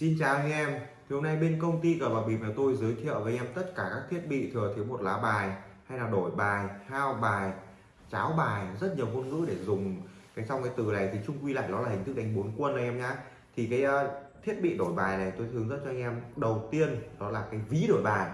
Xin chào anh em. Thì hôm nay bên công ty cờ bạc bịp là tôi giới thiệu với anh em tất cả các thiết bị thừa thiếu một lá bài hay là đổi bài hao bài cháo bài rất nhiều ngôn ngữ để dùng. Cái trong cái từ này thì chung quy lại nó là hình thức đánh bốn quân anh em nhá. Thì cái uh, thiết bị đổi bài này tôi hướng dẫn cho anh em. Đầu tiên đó là cái ví đổi bài.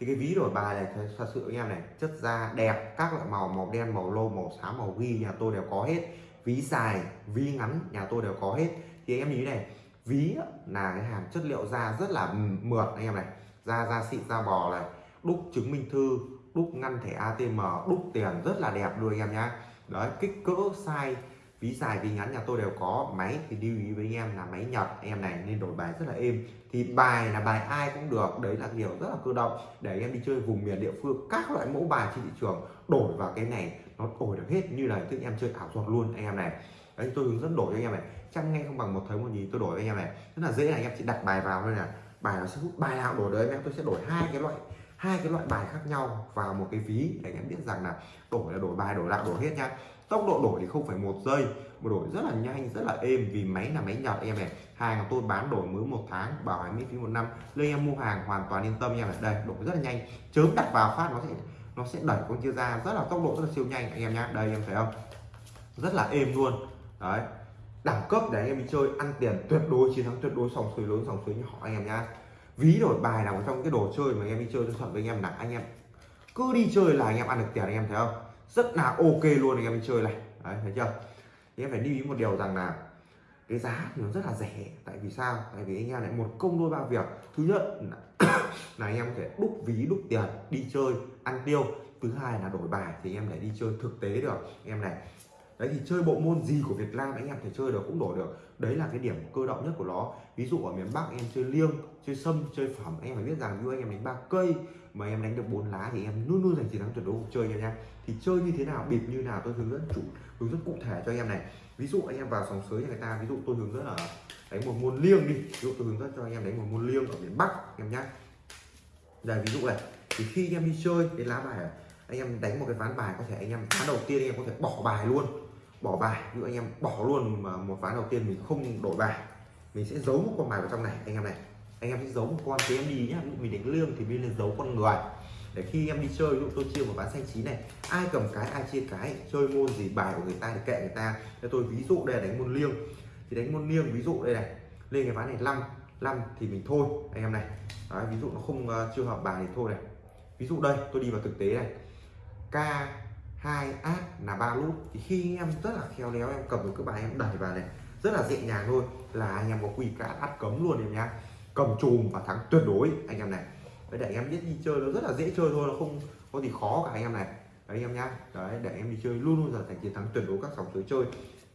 Thì cái ví đổi bài này thật sự anh em này chất da đẹp các loại màu màu đen màu lô màu xám màu ghi nhà tôi đều có hết. Ví dài ví ngắn nhà tôi đều có hết. Thì anh em nhìn này ví là cái hàng chất liệu da rất là mượt anh em này. Da da xịn, da bò này. Đúc chứng minh thư, đúc ngăn thẻ ATM đúc tiền rất là đẹp luôn anh em nhá. Đấy, kích cỡ, size, ví dài, ví ngắn nhà tôi đều có. Máy thì lưu ý với anh em là máy Nhật, anh em này nên đổi bài rất là êm. Thì bài là bài ai cũng được, đấy là điều rất là cơ động. Để anh em đi chơi vùng miền địa phương, các loại mẫu bài trên thị trường đổi vào cái này, nó đổi được hết như là tức em chơi ảo thuật luôn anh em này đấy, tôi hướng dẫn đổi cho anh em này. Chăm nghe không bằng một thấy một gì, tôi đổi với anh em này. Rất là dễ này anh em chỉ đặt bài vào thôi là bài nó sẽ hút bài nào đổi đấy anh em tôi sẽ đổi hai cái loại, hai cái loại bài khác nhau vào một cái ví để anh em biết rằng là đổi là đổi bài, đổi lại, đổi hết nha. Tốc độ đổi thì không phải một giây, mà đổi rất là nhanh, rất là êm vì máy là máy nhật em này. Hàng tôi bán đổi mới một tháng, bảo hành miễn phí một năm. Nên em mua hàng hoàn toàn yên tâm nha đây, đổi rất là nhanh. Chớm đặt vào phát nó sẽ nó sẽ đẩy con kia ra. Rất là tốc độ, rất là siêu nhanh, anh em nhá đây, em thấy không? Rất là êm luôn đấy đẳng cấp để anh em đi chơi ăn tiền tuyệt đối chiến thắng tuyệt đối sòng suối lớn sòng suối nhỏ anh em nhá ví đổi bài nào trong cái đồ chơi mà anh em đi chơi tôi thuận với anh em là anh em cứ đi chơi là anh em ăn được tiền anh em thấy không rất là ok luôn anh em đi chơi này đấy thấy chưa thì em phải lưu ý một điều rằng là cái giá thì nó rất là rẻ tại vì sao tại vì anh em lại một công đôi ba việc thứ nhất là, là anh em có thể đúc ví đúc tiền đi chơi ăn tiêu thứ hai là đổi bài thì em lại đi chơi thực tế được em này đấy, thì chơi bộ môn gì của Việt Nam anh em thể chơi được cũng đổi được. Đấy là cái điểm cơ động nhất của nó. Ví dụ ở miền Bắc anh em chơi liêng, chơi sâm, chơi phẩm, anh em phải biết rằng như anh em đánh ba cây mà em đánh được bốn lá thì em luôn luôn giành chiến thắng tuyệt đối cuộc chơi nha em. Thì chơi như thế nào, bịp như nào tôi hướng dẫn chủ, hướng dẫn cụ thể cho anh em này. Ví dụ anh em vào sòng sới nhà người ta, ví dụ tôi hướng dẫn là đánh một môn liêng đi. Ví dụ tôi hướng dẫn cho anh em đánh một môn liêng ở miền Bắc em nhá. Đây, ví dụ này. Thì khi anh em đi chơi cái lá bài anh em đánh một cái ván bài có thể anh em, ván đầu tiên anh em có thể bỏ bài luôn bỏ bài. Ví dụ anh em bỏ luôn mà một ván đầu tiên mình không đổi bài mình sẽ giấu một con bài vào trong này anh em này. Anh em sẽ giấu một con thì em đi nhá. Mình đánh lương thì mình lên giấu con người. Để khi em đi chơi ví dụ tôi chia một ván xanh chín này ai cầm cái ai chia cái chơi môn gì bài của người ta thì kệ người ta. Cho tôi ví dụ đây là đánh môn liêng. Thì đánh môn liêng ví dụ đây này lên cái ván này 5 5 thì mình thôi anh em này. Đấy, ví dụ nó không uh, chưa hợp bài thì thôi này. Ví dụ đây tôi đi vào thực tế này. K hai át là ba nút thì khi em rất là khéo léo, em cầm được cái bài em đẩy vào này, rất là dễ nhàng thôi, là anh em có quy cả át cấm luôn em nhá. Cầm chùm và thắng tuyệt đối anh em này. Đấy, để em biết đi chơi nó rất là dễ chơi thôi, nó không, có gì khó cả anh em này. Đấy anh em nhá. Đấy, để em đi chơi luôn luôn là thành chiến thắng tuyệt đối các sòng sới chơi.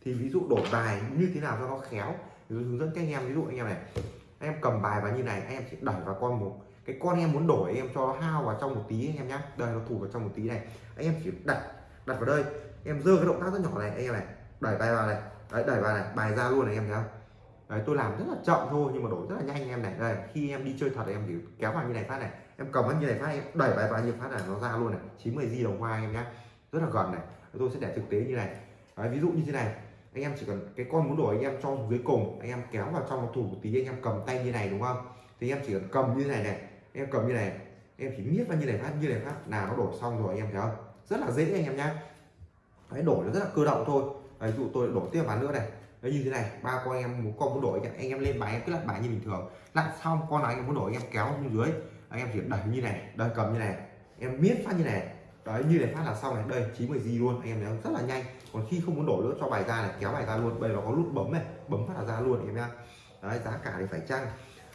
Thì ví dụ đổi bài như thế nào cho nó khéo thì hướng dẫn các anh em. Ví dụ anh em này, em cầm bài vào như này, anh em chỉ đẩy vào con một cái con em muốn đổi em cho hao vào trong một tí anh em nhá đây nó thủ vào trong một tí này anh em chỉ đặt đặt vào đây em dơ cái động tác rất nhỏ này anh em này đẩy bài vào này đấy đẩy vào này bài ra luôn này em thấy không đấy tôi làm rất là chậm thôi nhưng mà đổi rất là nhanh em này đây khi em đi chơi thật em chỉ kéo vào như này phát này em cầm vào như này phát em đẩy bài vào như phát này nó ra luôn này 90 di đồng hoa em nhá rất là gần này tôi sẽ để thực tế như này đấy, ví dụ như thế này anh em chỉ cần cái con muốn đổi anh em cho dưới cùng anh em kéo vào trong một thủ một tí anh em cầm tay như này đúng không thì em chỉ cần cầm như này này em cầm như này, em chỉ miết vào như này phát, như này phát là nó đổi xong rồi anh em thấy không? Rất là dễ anh em nhá. Đấy đổi nó rất là cơ động thôi. Ví dụ tôi đổi tiếp ván nữa này. Đấy như thế này, ba con em, một con muốn đổi anh em lên bài em cứ lặn bài như bình thường. Lặn xong con nào anh em muốn đổi em kéo xuống dưới. Anh em chỉ đẩy như này đây cầm như này. Em miết phát như này. Đấy, như này phát là xong này. Đây 90 gì luôn. Anh em thấy không? Rất là nhanh. Còn khi không muốn đổi nữa, cho bài ra này, kéo bài ra luôn. Bây giờ nó có nút bấm này, bấm phát là ra luôn, anh em nhá. Đấy, giá cả thì phải chăng?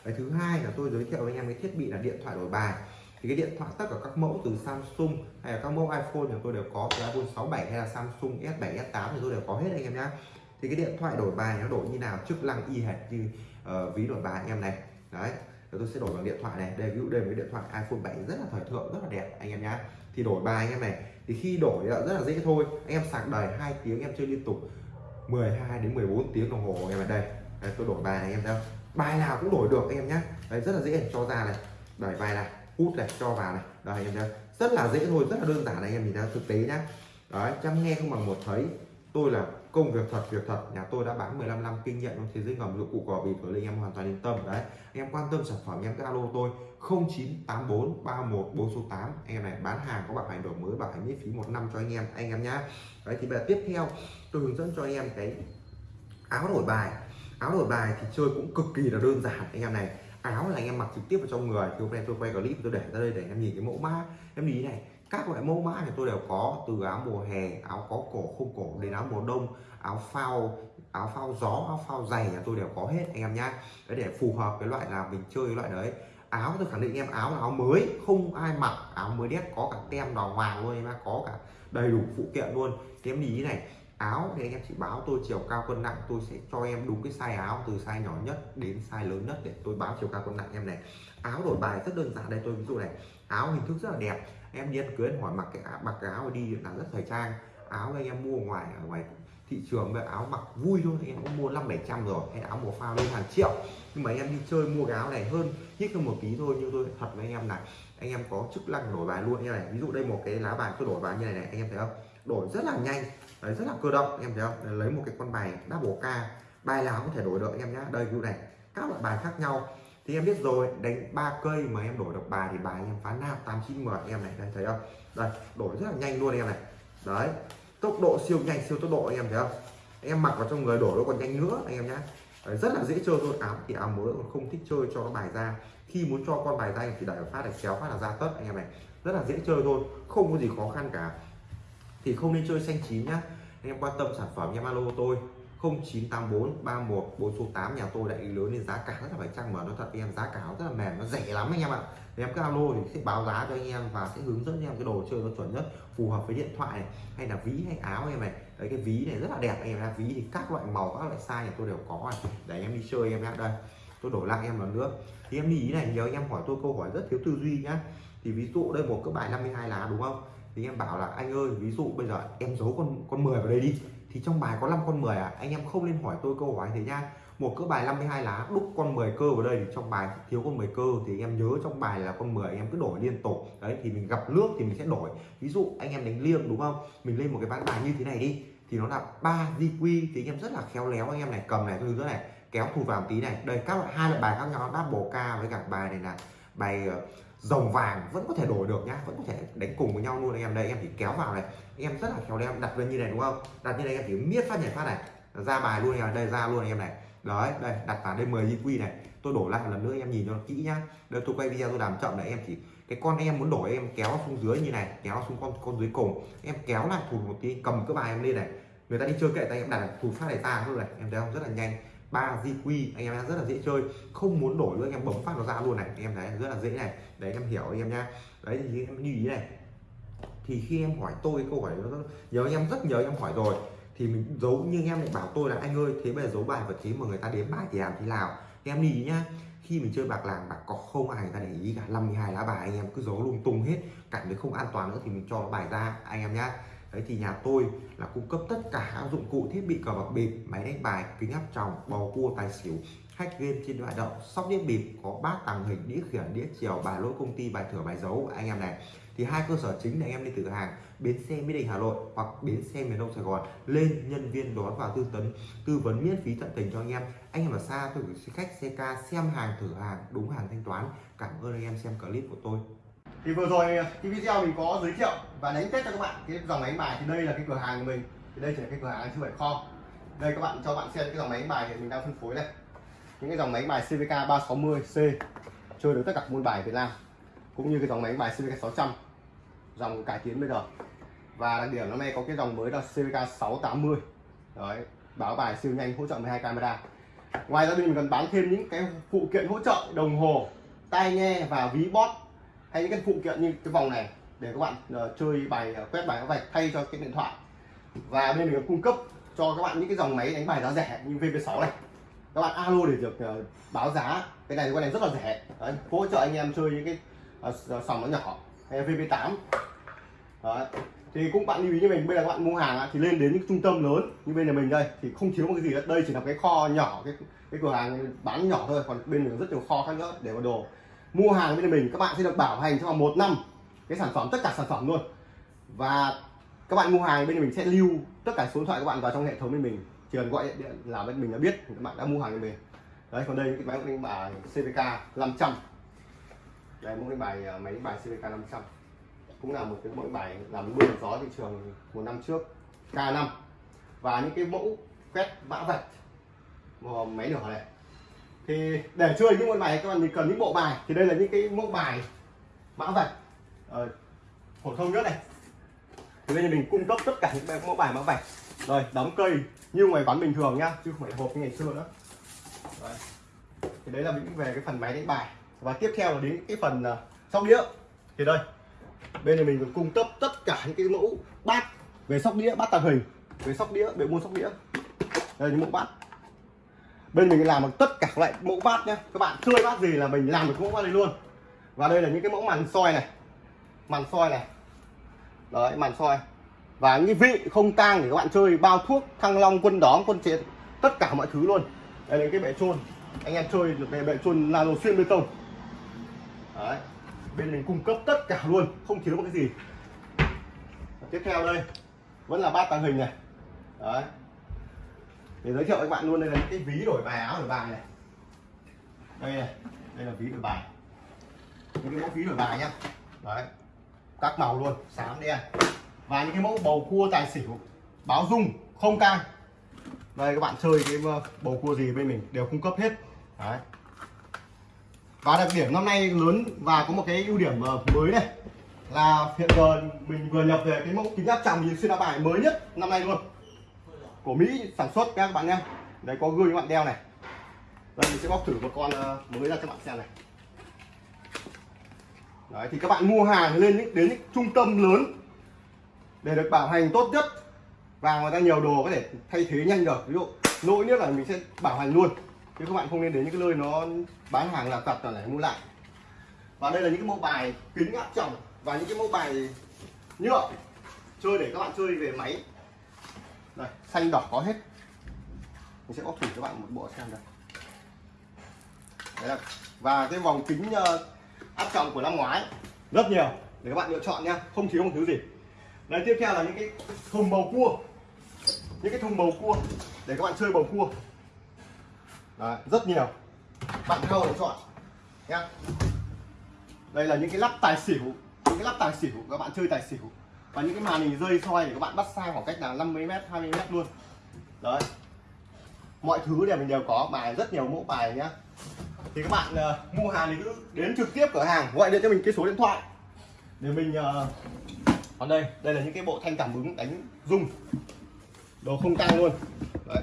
Cái thứ hai là tôi giới thiệu với anh em cái thiết bị là điện thoại đổi bài. Thì cái điện thoại tất cả các mẫu từ Samsung hay là các mẫu iPhone thì tôi đều có từ iPhone 67 hay là Samsung S7 S8 thì tôi đều có hết anh em nhá. Thì cái điện thoại đổi bài nó đổi như nào chức năng y hệt như uh, ví đổi bài anh em này. Đấy rồi tôi sẽ đổi bằng điện thoại này. Đây ví dụ đây với điện thoại iPhone 7 rất là thời thượng rất là đẹp anh em nhá. Thì đổi bài anh em này thì khi đổi rất là dễ thôi. Anh em sạc đầy hai tiếng em chơi liên tục 12 đến 14 tiếng đồng hồ anh em ở đây đây, tôi đổi bài này anh em thấy không bài nào cũng đổi được anh em nhé đấy, rất là dễ cho ra này. Đẩy bài này hút này, cho vào này. Đây em nhá. Rất là dễ thôi, rất là đơn giản này, anh em nhìn ra thực tế nhá. Đấy, chăm nghe không bằng một thấy. Tôi là công việc thật việc thật. Nhà tôi đã bán 15 năm kinh nghiệm trong thế giới ngầm, dụng cụ cò bịp rồi anh em hoàn toàn yên tâm. Đấy, anh em quan tâm sản phẩm em alo tôi. 0984 31 408 anh em này, bán hàng có bảo hành đổi mới bảo hành miễn phí một năm cho anh em anh em nhá. Đấy, thì bây giờ tiếp theo, tôi hướng dẫn cho anh em cái áo đổi bài áo đổi bài thì chơi cũng cực kỳ là đơn giản, anh em này. Áo là anh em mặc trực tiếp vào trong người, thì hôm nay tôi quay clip tôi để ra đây để anh em nhìn cái mẫu mã. Em nhìn này, các loại mẫu mã thì tôi đều có, từ áo mùa hè, áo có cổ không cổ đến áo mùa đông, áo phao áo phao gió, áo phao dày là tôi đều có hết, anh em nhá. Để phù hợp với loại nào mình chơi cái loại đấy. Áo tôi khẳng định em, áo là áo mới, không ai mặc. Áo mới đét có cả tem đỏ hoàng luôn, em có cả đầy đủ phụ kiện luôn. Thì em nhìn này áo thì anh em chị báo tôi chiều cao cân nặng, tôi sẽ cho em đúng cái size áo từ size nhỏ nhất đến size lớn nhất để tôi báo chiều cao cân nặng em này. Áo đổi bài rất đơn giản đây, tôi ví dụ này, áo hình thức rất là đẹp. Em đi ăn cưới hỏi mặc cái mặc cái áo đi là rất thời trang. Áo anh em mua ngoài, ở ngoài thị trường về áo mặc vui thôi, anh em cũng mua năm bảy trăm rồi, hay áo màu pha lên hàng triệu. Nhưng mà anh em đi chơi mua cái áo này hơn nhích hơn một tí thôi, nhưng tôi thật với anh em này, anh em có chức năng đổi bài luôn như này. Ví dụ đây một cái lá bài tôi đổi bài như này này, anh em thấy không? Đổi rất là nhanh đấy, rất là cơ động anh em thấy không? Lấy một cái con bài đá bổ ca bài nào có thể đổi được anh em nhá. Đây ví này các loại bài khác nhau. Thì em biết rồi đánh ba cây mà em đổi được bài thì bài em phá nam tám chín mười em này đây thấy không? Đây đổi rất là nhanh luôn em này. Đấy tốc độ siêu nhanh siêu tốc độ anh em thấy không? Em mặc vào trong người đổi nó còn nhanh nữa anh em nhá. Đấy, rất là dễ chơi thôi áo thì áo mới còn không thích chơi cho nó bài ra. Khi muốn cho con bài ra thì đẩy phát để kéo phát là ra tất anh em này. Rất là dễ chơi thôi không có gì khó khăn cả thì không nên chơi xanh chín nhá. Anh em quan tâm sản phẩm, em alo tôi 0984 31 4 số 8 nhà tôi đại lý lớn nên giá cả rất là phải chăng mà nó thật em giá cả rất là mềm, nó rẻ lắm anh em ạ. Thì em cứ alo thì sẽ báo giá cho anh em và sẽ hướng dẫn em cái đồ chơi nó chuẩn nhất, phù hợp với điện thoại này, hay là ví hay áo em này. Đấy, cái ví này rất là đẹp anh em ạ. Ví thì các loại màu, các loại size nhà tôi đều có này để em đi chơi em nhé đây, tôi đổi lại em lần nữa. Thì em ý này nhớ anh em hỏi tôi câu hỏi rất thiếu tư duy nhá. Thì ví dụ đây, một cái bài 52 lá đúng không? Thì em bảo là, anh ơi, ví dụ bây giờ em giấu con con 10 vào đây đi, thì trong bài có 5 con 10 à? Anh em không nên hỏi tôi câu hỏi thế nha. Một cỡ bài 52 lá, đúc con 10 cơ vào đây thì trong bài thiếu con 10 cơ thì em nhớ trong bài là con 10 em cứ đổi liên tục. Đấy, thì mình gặp nước thì mình sẽ đổi. Ví dụ anh em đánh liêng, đúng không? Mình lên một cái ván bài như thế này đi, thì nó là ba di quy, thì anh em rất là khéo léo, anh em này cầm này tôi nữa này, kéo thủ vào một tí này. Đây, các loại hai loại bài khác nhau double ca với cả bài này là bài ờ, dòng vàng vẫn có thể đổi được nhá, vẫn có thể đánh cùng với nhau luôn anh em. Đây em chỉ kéo vào này. Em rất là khéo em đặt lên như này đúng không? Đặt như này em chỉ miết phát, nhảy phát này. Ra bài luôn này đây, ra luôn anh em này. Đấy, đây, đặt vào đây 10 quy này. Tôi đổ lại một lần nữa em nhìn cho nó kỹ nhá. Đây, tôi quay video tôi làm chậm này em chỉ, cái con em muốn đổi em kéo xuống dưới như này, kéo xuống con con dưới cùng. Em kéo lại thủ một tí, cầm cái bài em lên này. Người ta đi chơi kệ tay em, đặt thủ phát này ta luôn này. Em thấy không? Rất là nhanh ba di quy anh em rất là dễ chơi. Không muốn đổi nữa, anh em bấm phát nó ra luôn này. Anh em thấy rất là dễ này. Đấy, em hiểu anh em nhá. Đấy, thì em lưu ý này. Thì khi em hỏi tôi câu hỏi nó nhớ anh em rất nhớ em hỏi rồi. Thì mình giấu nhưng em lại bảo tôi là, anh ơi, thế bây giờ giấu bài vật thế mà người ta đếm bài thì làm thế nào? Thì em lưu ý nhá. Khi mình chơi bạc làng, bạc có không, ai người ta để ý cả. 52 lá bài, anh em cứ giấu lung tung hết. Cảm thấy không an toàn nữa thì mình cho nó bài ra, anh em nhá đấy thì nhà tôi là cung cấp tất cả các dụng cụ thiết bị cờ bạc bịp, máy đánh bài, kính áp tròng, bầu cua, tài xỉu, hack game trên loại động sóc đĩa bịp, có bát tàng hình, đĩa khiển, đĩa chiều, bài lỗi công ty, bài thửa bài dấu anh em này. Thì hai cơ sở chính để em đi từ hàng, bến xe mỹ đình hà nội hoặc bến xe miền đông sài gòn. Lên nhân viên đón vào tư tấn, tư vấn miễn phí tận tình cho anh em. Anh em ở xa tôi gửi khách ca xem hàng, thử hàng, đúng hàng thanh toán. Cảm ơn anh em xem clip của tôi thì vừa rồi cái video mình có giới thiệu và đánh test cho các bạn cái dòng máy bài thì đây là cái cửa hàng của mình. Thì đây chỉ là cái cửa hàng chứ phải kho đây các bạn cho bạn xem cái dòng máy bài thì mình đang phân phối đây. Những cái dòng máy bài CVK 360C chơi được tất cả môn bài Việt Nam, cũng như cái dòng máy bài CVK 600 dòng cải tiến bây giờ. Và đặc điểm năm nay có cái dòng mới là CVK 680 đấy, báo bài siêu nhanh, hỗ trợ 12 camera. Ngoài ra mình còn bán thêm những cái phụ kiện hỗ trợ đồng hồ, tai nghe và ví bot hay những cái phụ kiện như cái vòng này để các bạn uh, chơi bài uh, quét bài các vạch thay cho cái điện thoại. Và bên mình cung cấp cho các bạn những cái dòng máy đánh bài giá rẻ như VP6 này. Các bạn alo để được uh, báo giá. Cái này con này rất là rẻ. Đấy, hỗ trợ anh em chơi những cái uh, sòng nó nhỏ hay VP8 Đấy. thì cũng bạn lưu ý như mình bây giờ các bạn mua hàng thì lên đến những trung tâm lớn như bên nhà mình đây thì không thiếu một cái gì hết. Đây chỉ là cái kho nhỏ cái cái cửa hàng bán nhỏ thôi còn bên mình rất nhiều kho khác nữa để vào đồ mua hàng bên mình các bạn sẽ được bảo hành trong vòng một năm cái sản phẩm tất cả sản phẩm luôn. Và các bạn mua hàng bên mình sẽ lưu tất cả số điện thoại các bạn vào trong hệ thống bên mình. Chỉ cần gọi điện, là bên mình đã biết các bạn đã mua hàng bên mình. Đấy còn đây cái máy đánh bài CVK 500 đây mẫu đánh bài à, máy đánh bài CVK 500 cũng là một cái mẫu bài làm mưa gió thị trường một năm trước K5 và những cái mẫu quét mã vạch máy nhỏ này thì để chơi những môn bài các bạn thì cần những bộ bài. Thì đây là những cái mẫu bài mã vạch. Ờ, phổ thông nhất này. Thì bây giờ mình cung cấp tất cả những mẫu bài mã vạch. Rồi đóng cây như ngoài quán bình thường nhá chứ không phải hộp như ngày xưa nữa. Đấy. thì đấy là những về cái phần máy đánh bài. Và tiếp theo là đến cái phần uh, sóc đĩa. Thì đây bên này mình còn cung cấp tất cả những cái mẫu bát về sóc đĩa bát tàng hình. Về sóc đĩa về môn sóc đĩa. Đây những mẫu bát bên mình làm được tất cả các loại mẫu bát nhé các bạn chơi bát gì là mình làm được mẫu bát này luôn. Và đây là những cái mẫu màn soi này. Màn soi này. Đấy, màn soi. Và những vị không tang để các bạn chơi, bao thuốc, thăng long, quân đóm, quân chiến, tất cả mọi thứ luôn. Đây là cái bệ trôn anh em chơi được cái bệ trôn nano xuyên bê tông. Đấy, bên mình cung cấp tất cả luôn, không thiếu một cái gì. Và tiếp theo đây, vẫn là bát tàng hình này. Đấy để giới thiệu các bạn luôn, đây là những cái ví đổi bài, áo đổi bài này. Đây này, đây là ví đổi bài. Những cái mẫu ví đổi bài nhá. Đấy, các màu luôn, xám đen. Và những cái mẫu bầu cua tài xỉu, báo dung, không cang đây, các bạn chơi cái ờ, bầu cua gì bên mình đều cung cấp hết. Đấy. Và đặc điểm năm nay lớn và có một cái ưu điểm ờ, mới này là hiện giờ mình vừa nhập về cái mẫu kính áp tròng nhìn xuyên áo bài mới nhất năm nay luôn của Mỹ sản xuất các bạn nhé đấy có gương các bạn đeo này. Đây, mình sẽ bóc thử một con ờ, mới ra cho bạn xem này. Đấy, thì các bạn mua hàng lên những, đến những trung tâm lớn để được bảo hành tốt nhất. Và người ta nhiều đồ có thể thay thế nhanh được. Ví dụ, lỗi nhất là mình sẽ bảo hành luôn. Chứ các bạn không nên đến những cái nơi nó bán hàng là tật là để mua lại. Và đây là những cái mẫu bài kính áp tròng và những cái mẫu bài nhựa chơi để các bạn chơi về máy đây xanh đỏ có hết. Mình sẽ bóc thử cho bạn một bộ xem đây Đấy là, và cái vòng kính ờ, áp tròng của năm ngoái rất nhiều để các bạn lựa chọn nha không thiếu một thứ gì. Đấy tiếp theo là những cái thùng bầu cua. Những cái thùng bầu cua để các bạn chơi bầu cua. Đấy, rất nhiều. Bạn câu để chọn nha. Đây là những cái lắp tài xỉu những cái lắp tài xỉu các bạn chơi tài xỉu và những cái màn hình rơi soi để các bạn bắt sang khoảng cách là 50 m 20 m luôn. Đấy. Mọi thứ đều mình đều có bài rất nhiều mẫu bài nhá. Thì các bạn uh, mua hàng thì cứ đến trực tiếp cửa hàng gọi điện cho mình cái số điện thoại. Để mình uh, còn đây đây là những cái bộ thanh cảm ứng đánh rung. Đồ không tăng luôn. Đấy.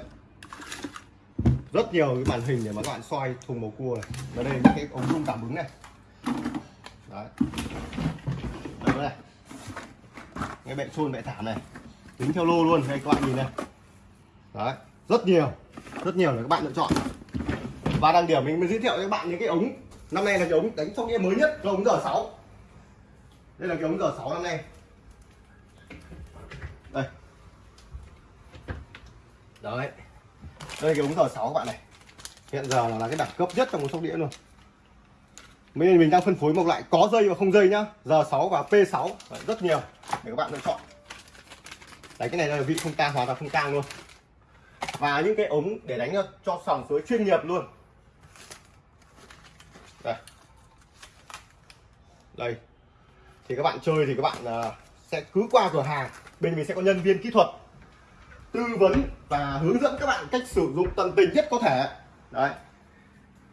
Rất nhiều cái màn hình để mà các bạn soi thùng màu cua này. Và đây là những cái ống rung cảm ứng này. Đấy cái bệ trôn bệ thảm này. Tính theo lô luôn đây các bạn nhìn này đấy, rất nhiều rất nhiều để các bạn lựa chọn. Và đăng điểm mình mới giới thiệu cho các bạn những cái ống. Năm nay là cái ống đánh sóc đĩa mới nhất, cái ống giờ 6 đây là cái ống giờ 6 năm nay. Đây. Đấy. Đây cái ống giờ 6 các bạn này. Hiện giờ là cái đẳng cấp nhất trong một sóc đĩa luôn. Bây mình đang phân phối một loại có dây và không dây nhá. R6 và P6 đấy, rất nhiều để các bạn lựa chọn. Đấy cái này là vị không tang hoàn toàn không tang luôn. Và những cái ống để đánh cho sòng suối chuyên nghiệp luôn. Đây. Đây. Thì các bạn chơi thì các bạn à, sẽ cứ qua cửa hàng. Bên mình sẽ có nhân viên kỹ thuật tư vấn và hướng dẫn các bạn cách sử dụng tận tình nhất có thể. Đấy.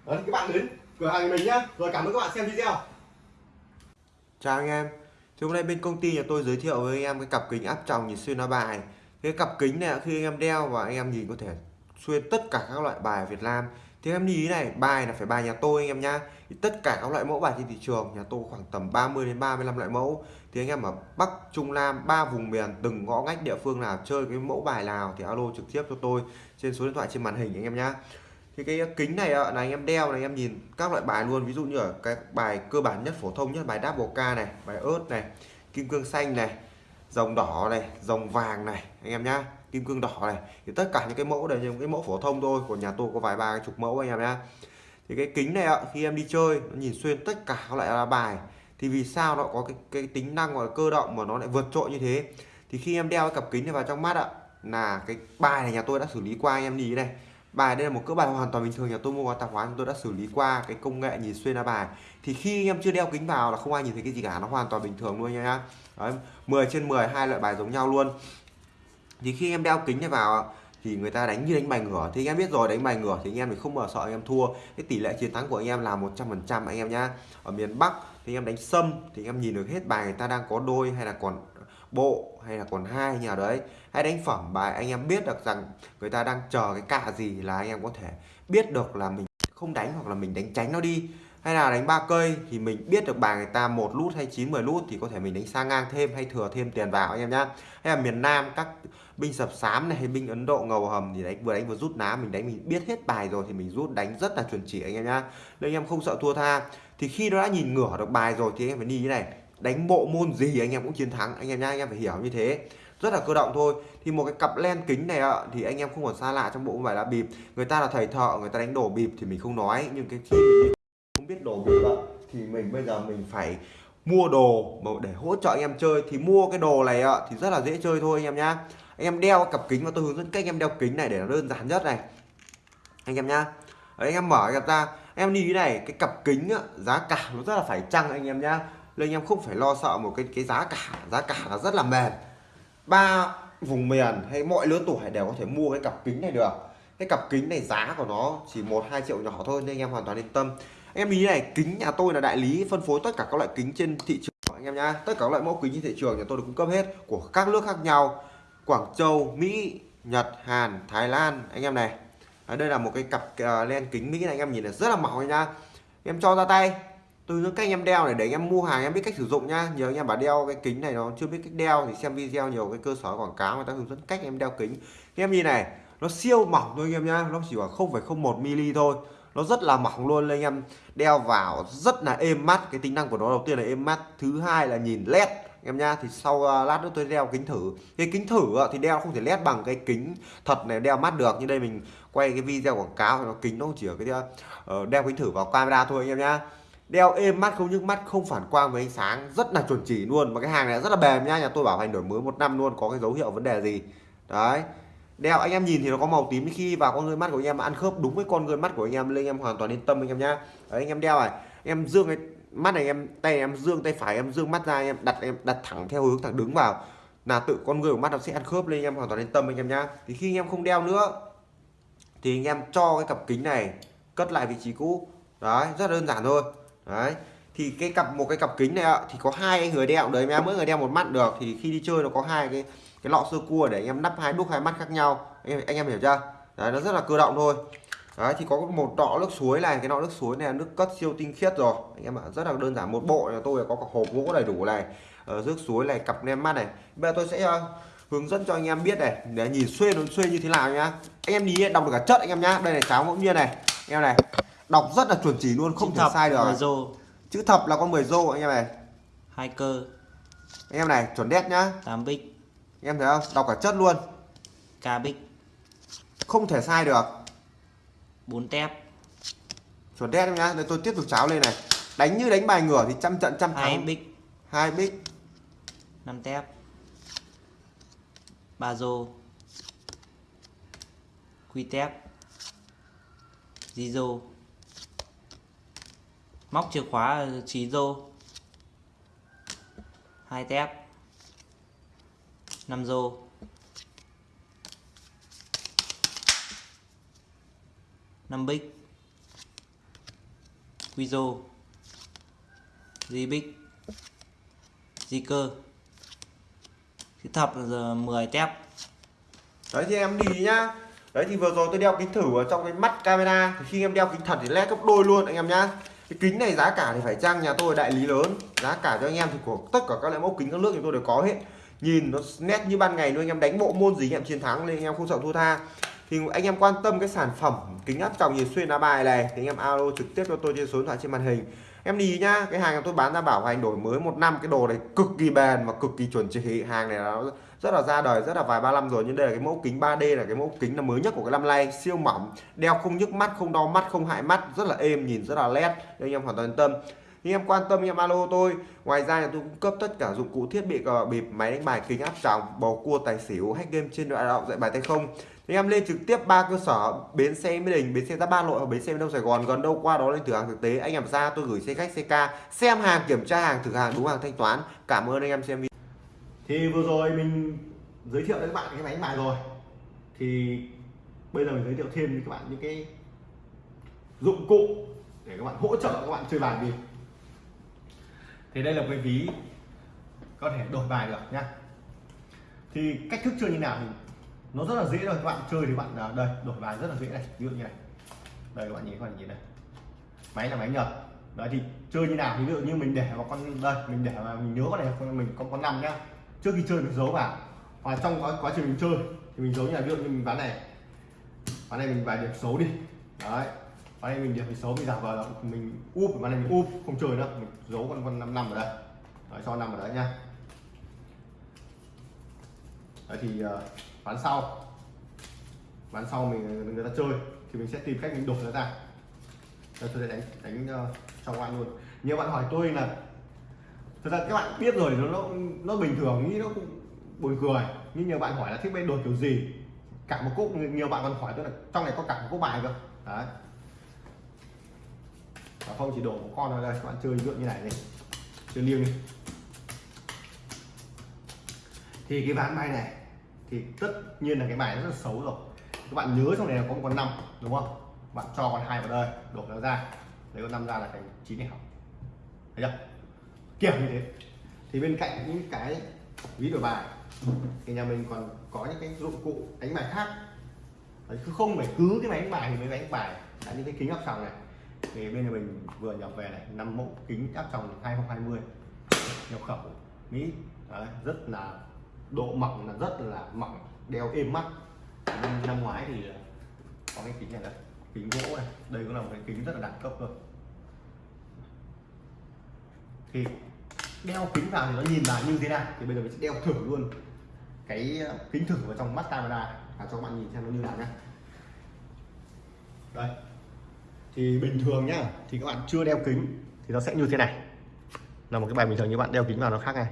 Đấy các bạn đến cửa hàng mình nhá. Rồi cảm ơn các bạn xem video. Chào anh em. Thì hôm nay bên công ty nhà tôi giới thiệu với anh em cái cặp kính áp tròng nhìn xuyên lá bài. Cái cặp kính này khi anh em đeo và anh em nhìn có thể xuyên tất cả các loại bài ở Việt Nam. Thì em lưu ý này, bài là phải bài nhà tôi anh em nhá. Thì Tất cả các loại mẫu bài trên thị trường nhà tôi khoảng tầm 30 đến 35 loại mẫu. Thì anh em ở Bắc, Trung, Nam, ba vùng miền từng ngõ ngách địa phương nào chơi cái mẫu bài nào thì alo trực tiếp cho tôi trên số điện thoại trên màn hình anh em nhá thì cái kính này là anh em đeo này, anh em nhìn các loại bài luôn. Ví dụ như ở cái bài cơ bản nhất, phổ thông nhất, bài double K này, bài ớt này, kim cương xanh này, dòng đỏ này, dòng vàng này, anh em nhá, kim cương đỏ này. Thì tất cả những cái mẫu đều những cái mẫu phổ thông thôi, của nhà tôi có vài ba chục mẫu anh em nhá. Thì cái kính này ạ, khi em đi chơi, nó nhìn xuyên tất cả các loại là bài. Thì vì sao nó có cái cái tính năng gọi là cơ động mà nó lại vượt trội như thế? Thì khi em đeo cái cặp kính này vào trong mắt ạ, là cái bài này nhà tôi đã xử lý qua anh em nhìn này bài đây là một cỡ bài hoàn toàn bình thường nhà tôi mua qua tạp hóa tôi đã xử lý qua cái công nghệ nhìn xuyên lá bài. Thì khi anh em chưa đeo kính vào là không ai nhìn thấy cái gì cả nó hoàn toàn bình thường luôn nha Đấy, 10 trên 10 hai loại bài giống nhau luôn. Thì khi em đeo kính này vào thì người ta đánh như đánh bài ngửa. Thì anh em biết rồi đánh bài ngửa thì anh em thì không bao sợ anh em thua. Cái tỷ lệ chiến thắng của anh em là 100% anh em nhá. Ở miền Bắc thì anh em đánh sâm thì anh em nhìn được hết bài người ta đang có đôi hay là còn bộ hay là còn hai nhà đấy. Hay đánh phẩm bài anh em biết được rằng người ta đang chờ cái cạ gì là anh em có thể biết được là mình không đánh hoặc là mình đánh tránh nó đi. Hay là đánh ba cây thì mình biết được bài người ta một lút hay 9 10 lút thì có thể mình đánh sang ngang thêm hay thừa thêm tiền vào anh em nhá. Hay là miền Nam các binh sập sám này hay binh Ấn Độ ngầu hầm thì đánh, vừa đánh vừa rút ná, mình đánh mình biết hết bài rồi thì mình rút, đánh rất là chuẩn chỉ anh em nhá. Nên anh em không sợ thua tha. Thì khi nó đã nhìn ngửa được bài rồi thì anh em phải đi như này đánh bộ môn gì anh em cũng chiến thắng. Anh em nhá anh em phải hiểu như thế. Rất là cơ động thôi. Thì một cái cặp len kính này ạ thì anh em không còn xa lạ trong bộ không phải là bịp. Người ta là thầy thợ người ta đánh đổ bịp thì mình không nói. Nhưng cái khi mình không biết đổ bịp ạ thì mình bây giờ mình phải mua đồ mà để hỗ trợ anh em chơi. Thì mua cái đồ này ạ thì rất là dễ chơi thôi anh em nhá. Anh em đeo cặp kính và tôi hướng dẫn cách anh em đeo kính này để nó đơn giản nhất này. Anh em nhá. Đấy, anh em mở cặp ra em đi cái này cái cặp kính á, giá cả nó rất là phải chăng anh em nhá nên anh em không phải lo sợ một cái cái giá cả. Giá cả là rất là mềm. Ba vùng miền hay mọi lứa tuổi đều có thể mua cái cặp kính này được. Cái cặp kính này giá của nó chỉ một hai triệu nhỏ thôi nên anh em hoàn toàn yên tâm. Anh em ý này kính nhà tôi là đại lý phân phối tất cả các loại kính trên thị trường anh em nhá. Tất cả các loại mẫu kính trên thị trường nhà tôi được cung cấp hết của các nước khác nhau. Quảng Châu Mỹ Nhật Hàn Thái Lan. Anh em này. Đấy, đây là một cái cặp uh, len kính Mỹ này anh em nhìn là rất là mỏng nha em cho ra tay tôi hướng cách anh em đeo này để anh em mua hàng em biết cách sử dụng nhá. Nhiều anh em bảo đeo cái kính này nó chưa biết cách đeo thì xem video nhiều cái cơ sở quảng cáo người ta hướng dẫn cách em đeo kính. Em nhìn này nó siêu mỏng thôi anh em nhá. Nó chỉ khoảng 0,01 mm thôi. Nó rất là mỏng luôn anh em đeo vào rất là êm mắt. Cái tính năng của nó đầu tiên là êm mắt thứ hai là nhìn led em nhá. Thì sau à, lát nữa tôi đeo kính thử. Cái kính thử à, thì đeo không thể led bằng cái kính thật này đeo mắt được. Như đây mình quay cái video quảng cáo thì nó kính nó chỉ ở cái à, ờ, đeo kính thử vào camera thôi anh em nhá đeo êm mắt không nhức mắt không phản quang với ánh sáng rất là chuẩn chỉ luôn mà cái hàng này rất là bền nha nhà tôi bảo hành đổi mới một năm luôn có cái dấu hiệu vấn đề gì đấy đeo anh em nhìn thì nó có màu tím khi vào con người mắt của anh em ăn khớp đúng với con người mắt của anh em lên anh em hoàn toàn yên tâm anh em nhá đấy, anh em đeo này em dương cái mắt này em tay em dương tay phải em dương mắt ra em đặt em đặt thẳng theo hướng thẳng đứng vào là tự con người của mắt nó sẽ ăn khớp lên anh em hoàn toàn yên tâm anh em nhá thì khi anh em không đeo nữa thì anh em cho cái cặp kính này cất lại vị trí cũ đấy rất đơn giản thôi đấy. Thì cái cặp một cái cặp kính này ạ thì có hai người đeo. Đấy em mỗi người đeo một mắt được. Thì khi đi chơi nó có hai cái cái lọ sơ cua để anh em nắp hai đúc hai mắt khác nhau. Anh em anh em hiểu chưa? Đấy nó rất là cơ động thôi. Đấy thì có một lọ nước suối này. Cái lọ nước suối này là nước cất siêu tinh khiết rồi. Anh em ạ rất là đơn giản. Một bộ là tôi có cả hộp gỗ đầy đủ này ờ, ở nước suối này cặp nem mắt này. Bây giờ tôi sẽ uh, hướng dẫn cho anh em biết này. Để nhìn xuyên nó xuyên như thế nào nhá. Anh em nhìn đọc được cả chất anh em nhá. Đây là cháo ngẫu nhiên này. Anh em này đọc rất là chuẩn chỉ luôn không Chữ thể sai được. rô. Chữ thập là con 10 rô anh em này. Hai cơ. Anh em này chuẩn đét nhá. 8 bích. Anh em thấy không? Đọc cả chất luôn. Ca bích. Không thể sai được. 4 tép. Chuẩn đét em nhá. Đây tôi tiếp tục cháo lên này. Đánh như đánh bài ngửa thì trăm trận trăm hai thắng. bích. Hai bích. 5 tép. Ba rô. Quy tép. Di rô móc chìa khóa ờ, trí rô hai tép. 5 rô năm bích. Quy rô di bích. Di cơ. Chữ thập là giờ 10 tép. Đấy, thì em đi nhá. Đấy, thì vừa rồi tôi đeo kính thử ở trong cái mắt camera. Thì khi em đeo kính thật thì led gấp đôi luôn, anh em nhá cái kính này giá cả thì phải chăng nhà tôi đại lý lớn. Giá cả cho anh em thì của tất cả các loại mẫu kính các nước thì tôi đều có hết. Nhìn nó nét như ban ngày luôn anh em đánh bộ môn gì anh em chiến thắng nên anh em không sợ thua tha. Thì anh em quan tâm cái sản phẩm kính áp tròng nhìn xuyên lá bài này, thì anh em alo trực tiếp cho tôi trên số điện thoại trên màn hình. Em đi nhá, cái hàng tôi bán ra bảo hành đổi mới một năm, cái đồ này cực kỳ bền và cực kỳ chuẩn chỉ. Hàng này nó rất là ra đời, rất là vài ba năm rồi, nhưng đây là cái mẫu kính 3D là cái mẫu kính là mới nhất của cái năm nay, siêu mỏng, đeo không nhức mắt, không đau mắt, không hại mắt, rất là êm, nhìn rất là nét nên anh em hoàn toàn yên tâm. Anh em quan tâm anh em alo tôi, ngoài ra là tôi cung cấp tất cả dụng cụ thiết bị cờ bịp, máy đánh bài, kính áp tròng, bầu cua, tài xỉu, hack game trên đoạn động dạy bài tay không. Thì em lên trực tiếp ba cơ sở, bến xe mỹ đình, bến xe giáp ba nội và bến xe đông sài gòn, gần đâu qua đó lên thử hàng thực tế. Anh em ra, tôi gửi xe khách, xe ca, xem hàng, kiểm tra hàng, thử hàng, đúng hàng thanh toán. Cảm ơn anh em xem video thì vừa rồi mình giới thiệu đến các bạn cái máy đánh bài rồi. Thì bây giờ mình giới thiệu thêm với các bạn những cái dụng cụ để các bạn hỗ trợ các bạn chơi bài đi. Thì đây là cái ví có thể đổi bài được nhá. Thì cách thức chơi như nào thì nó rất là dễ rồi các bạn chơi thì bạn à, đây, đổi bài rất là dễ này. Ví dụ như này. Đây, các bạn nhìn, các bạn nhìn này. Máy là máy nhật đấy, thì chơi như nào ví dụ như mình để vào con, đây, mình để vào, mình nhớ con này, con, mình có con năm nhá trước khi chơi mình giấu vào. Hoặc trong quá, quá trình mình chơi thì mình giấu như là ví dụ như mình ván này. Ván này mình vài điểm xấu đi. Đấy. Ván này mình điểm xấu mình giả vờ là mình úp ván này mình úp không chơi nữa. Mình giấu con con năm năm ở đây. Đấy, cho năm ở đấy nha. Đấy thì bán ván sau. Ván sau mình người ta chơi thì mình sẽ tìm cách mình đổi nó ra. Đây, tôi sẽ đánh đánh uh, trong ngoan luôn. Nhiều bạn hỏi tôi là thực ra các bạn biết rồi nó nó, nó bình thường nghĩ nó cũng buồn cười. Nhưng nhiều bạn hỏi là thích bên đổi kiểu gì? Cả một cốc nhiều bạn còn hỏi tôi là trong này có cả một cốc bài cơ. Đấy. Và không chỉ đổ một con vào đây các bạn chơi ví như này này chơi liêng đi. Thì cái ván bài này thì tất nhiên là cái bài rất là xấu rồi. Các bạn nhớ trong này là có một con năm đúng không? Bạn cho con hai vào đây đổ nó ra. Lấy con năm ra là thành chín này học. Thấy chưa? Kiểu như thế. Thì bên cạnh những cái ví đổi bài thì nhà mình còn có những cái dụng cụ đánh bài khác. Đấy, cứ không phải cứ cái máy đánh bài thì mới đánh bài. Là những cái kính áp tròng này. Thì bên nhà mình vừa nhập về này năm mẫu kính áp tròng 2020 nhập khẩu Mỹ. Đấy, rất là độ mỏng là rất là mỏng đeo êm mắt. Năm, năm ngoái thì à, có cái kính này đây kính gỗ này. Đây cũng là một cái kính rất là đẳng cấp cơ thì đeo kính vào thì nó nhìn là như thế nào? Thì bây giờ mình sẽ đeo thử luôn cái ờ, kính thử vào trong mắt camera và cho các bạn nhìn xem nó như nào nhá. Đây. Thì bình thường nhá, thì các bạn chưa đeo kính thì nó sẽ như thế này. Là một cái bài bình thường như bạn đeo kính vào nó khác này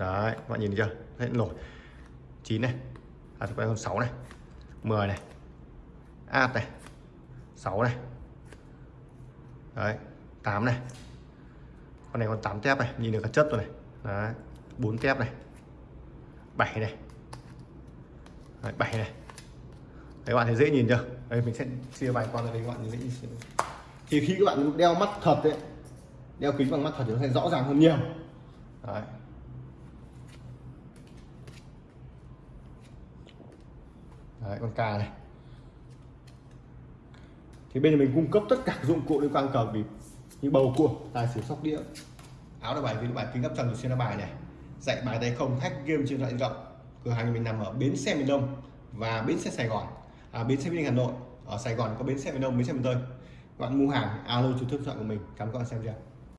đấy, các bạn nhìn thấy chưa? Thấy nổi. 9 này. À chúng còn 6 này. 10 này. Át này. 6 này. Đấy 8 này con này còn 8 tép này nhìn được cả chất rồi này. Đấy 4 tép này. 7 này. Đấy, 7 này. Đấy, các bạn thấy dễ nhìn chưa? Đây mình sẽ chia bài qua ra đây các bạn dễ nhìn thì khi các bạn đeo mắt thật đấy, đeo kính bằng mắt thật thì nó sẽ rõ ràng hơn nhiều. Đấy. Đấy, con cà này. Thì bên mình cung cấp tất cả dụng cụ liên quan cờ bịp như bầu cua tài xỉu sóc đĩa. Áo đá bài với bài kính áp tròng xuyên đá bài này dạy bài tay không hack game trên loại thoại di động cửa hàng mình nằm ở bến xe miền đông và bến xe sài gòn. À, bến xe miền hà nội. Ở sài gòn có bến xe miền đông bến xe miền tây. Các bạn mua hàng alo trực tiếp chọn của mình cảm ơn các bạn xem chưa?